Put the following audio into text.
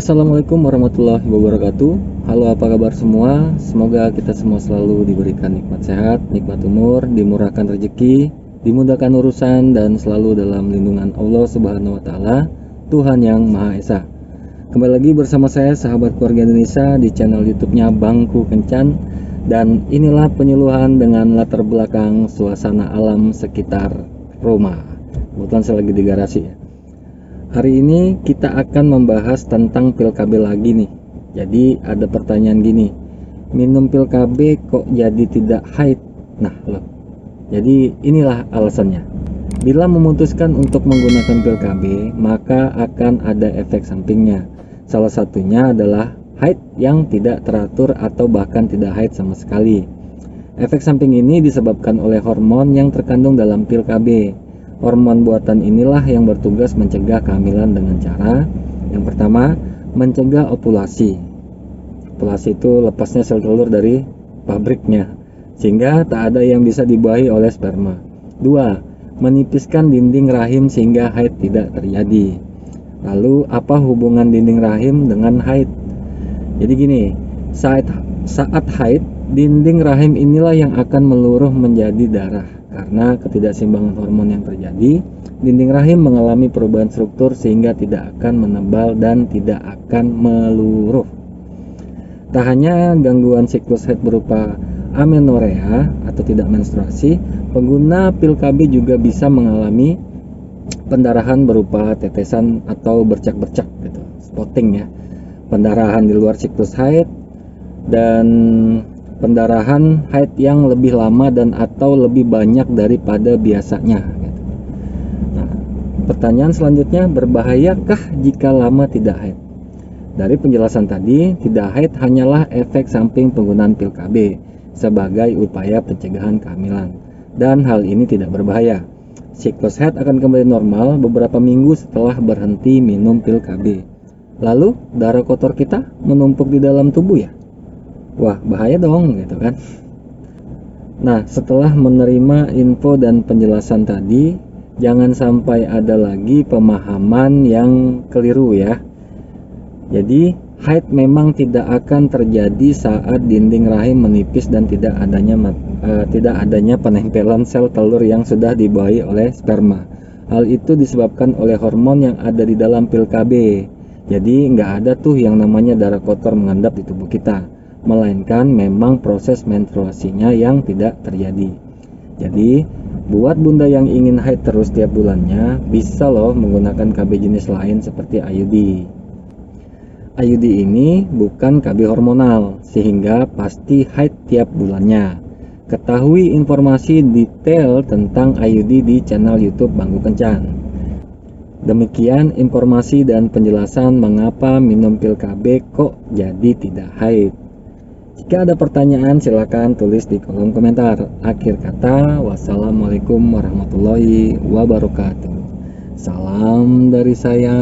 Assalamualaikum warahmatullahi wabarakatuh. Halo apa kabar semua? Semoga kita semua selalu diberikan nikmat sehat Nikmat umur, dimurahkan rezeki Dimudahkan urusan Dan selalu dalam lindungan Allah subhanahu wa ta'ala Tuhan yang Maha Esa. Kembali lagi bersama saya sahabat keluarga Indonesia Di channel youtube-nya Bangku Kencan. Dan inilah penyuluhan dengan latar belakang Suasana alam sekitar Roma. Kebetulan saya lagi di garasi ya Hari ini kita akan membahas tentang pil KB lagi nih. Jadi ada pertanyaan gini, minum pil KB kok jadi tidak haid? Nah loh, jadi inilah alasannya. Bila memutuskan untuk menggunakan pil KB, maka akan ada efek sampingnya. Salah satunya adalah haid yang tidak teratur atau bahkan tidak haid sama sekali. Efek samping ini disebabkan oleh hormon yang terkandung dalam pil KB Hormon buatan inilah yang bertugas mencegah kehamilan dengan cara yang pertama, mencegah ovulasi. Ovulasi itu lepasnya sel telur dari pabriknya sehingga tak ada yang bisa dibuahi oleh sperma. Dua, menipiskan dinding rahim sehingga haid tidak terjadi. Lalu apa hubungan dinding rahim dengan haid? Jadi gini, saat saat haid, dinding rahim inilah yang akan meluruh menjadi darah karena ketidakseimbangan hormon yang terjadi, dinding rahim mengalami perubahan struktur sehingga tidak akan menebal dan tidak akan meluruh. Tak hanya gangguan siklus haid berupa amenorrea atau tidak menstruasi, pengguna pil KB juga bisa mengalami pendarahan berupa tetesan atau bercak-bercak gitu, spotting ya. Pendarahan di luar siklus haid dan pendarahan haid yang lebih lama dan atau lebih banyak daripada biasanya. Gitu. Nah, pertanyaan selanjutnya, berbahayakah jika lama tidak haid? Dari penjelasan tadi, tidak haid hanyalah efek samping penggunaan pil KB sebagai upaya pencegahan kehamilan. Dan hal ini tidak berbahaya. Siklus haid akan kembali normal beberapa minggu setelah berhenti minum pil KB. Lalu, darah kotor kita menumpuk di dalam tubuh ya? Wah bahaya dong gitu kan nah setelah menerima info dan penjelasan tadi jangan sampai ada lagi pemahaman yang keliru ya jadi haid memang tidak akan terjadi saat dinding rahim menipis dan tidak adanya uh, tidak adanya penempelan sel telur yang sudah dibawahi oleh sperma. Hal itu disebabkan oleh hormon yang ada di dalam pil KB. Jadi nggak ada tuh yang namanya darah kotor mengendap di tubuh kita melainkan memang proses menstruasinya yang tidak terjadi. Jadi, buat bunda yang ingin haid terus tiap bulannya, bisa loh menggunakan KB jenis lain seperti IUD. IUD ini bukan KB hormonal, sehingga pasti haid tiap bulannya. Ketahui informasi detail tentang IUD di channel YouTube Bangku Kencan. Demikian informasi dan penjelasan mengapa minum pil KB kok jadi tidak haid. Jika ada pertanyaan silahkan tulis di kolom komentar. Akhir kata, wassalamualaikum warahmatullahi wabarakatuh. Salam dari saya.